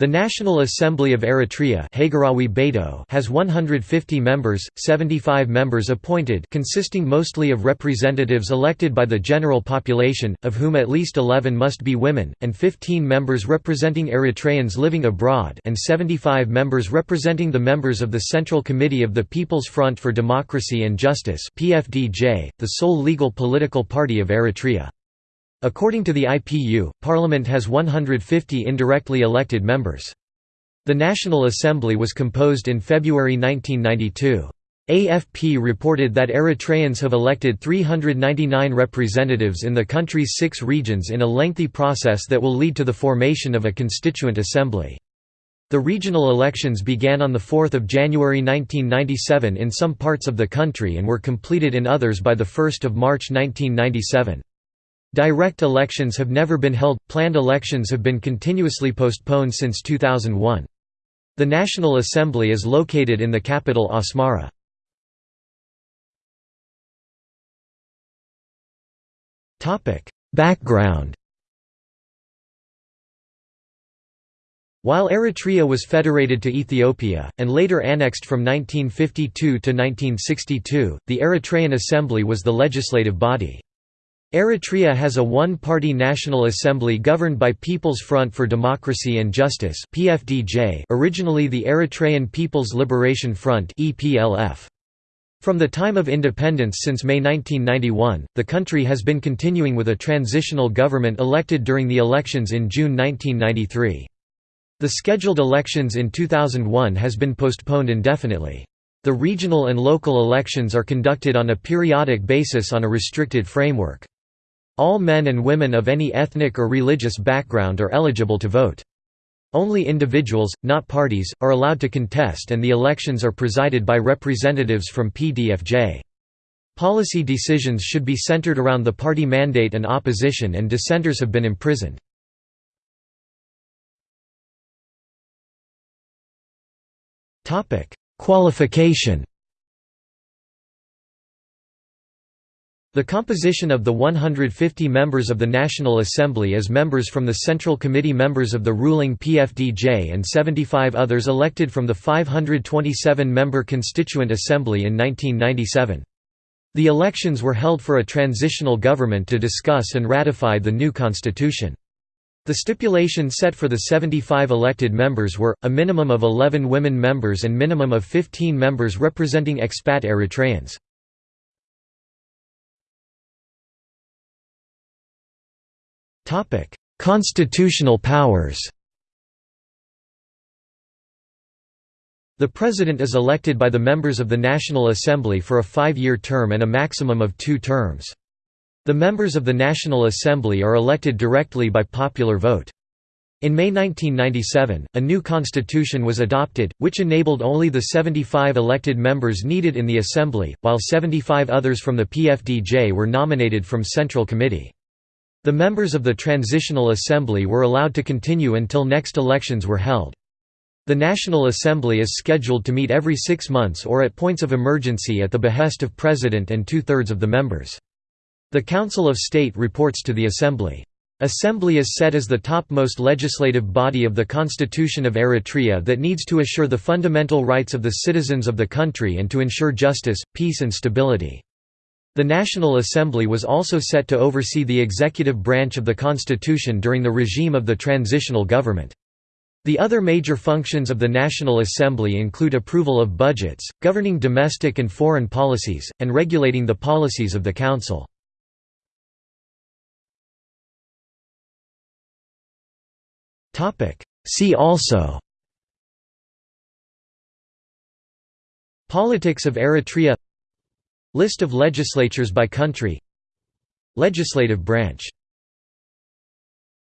The National Assembly of Eritrea has 150 members, 75 members appointed consisting mostly of representatives elected by the general population, of whom at least 11 must be women, and 15 members representing Eritreans living abroad and 75 members representing the members of the Central Committee of the People's Front for Democracy and Justice the sole legal political party of Eritrea. According to the IPU, Parliament has 150 indirectly elected members. The National Assembly was composed in February 1992. AFP reported that Eritreans have elected 399 representatives in the country's six regions in a lengthy process that will lead to the formation of a constituent assembly. The regional elections began on 4 January 1997 in some parts of the country and were completed in others by 1 March 1997. Direct elections have never been held, planned elections have been continuously postponed since 2001. The National Assembly is located in the capital Asmara. Background While Eritrea was federated to Ethiopia, and later annexed from 1952 to 1962, the Eritrean Assembly was the legislative body. Eritrea has a one-party National Assembly governed by People's Front for Democracy and Justice (PFDJ), originally the Eritrean People's Liberation Front (EPLF). From the time of independence since May 1991, the country has been continuing with a transitional government elected during the elections in June 1993. The scheduled elections in 2001 has been postponed indefinitely. The regional and local elections are conducted on a periodic basis on a restricted framework. All men and women of any ethnic or religious background are eligible to vote. Only individuals, not parties, are allowed to contest and the elections are presided by representatives from PDFJ. Policy decisions should be centered around the party mandate and opposition and dissenters have been imprisoned. Qualification The composition of the 150 members of the National Assembly is members from the Central Committee members of the ruling PFDJ and 75 others elected from the 527-member Constituent Assembly in 1997. The elections were held for a transitional government to discuss and ratify the new constitution. The stipulation set for the 75 elected members were, a minimum of 11 women members and minimum of 15 members representing expat Eritreans. Constitutional powers The President is elected by the members of the National Assembly for a five-year term and a maximum of two terms. The members of the National Assembly are elected directly by popular vote. In May 1997, a new constitution was adopted, which enabled only the 75 elected members needed in the Assembly, while 75 others from the PFDJ were nominated from Central Committee. The members of the Transitional Assembly were allowed to continue until next elections were held. The National Assembly is scheduled to meet every six months or at points of emergency at the behest of President and two-thirds of the members. The Council of State reports to the Assembly. Assembly is set as the topmost legislative body of the Constitution of Eritrea that needs to assure the fundamental rights of the citizens of the country and to ensure justice, peace and stability. The National Assembly was also set to oversee the executive branch of the constitution during the regime of the transitional government. The other major functions of the National Assembly include approval of budgets, governing domestic and foreign policies, and regulating the policies of the Council. See also Politics of Eritrea List of legislatures by country. Legislative branch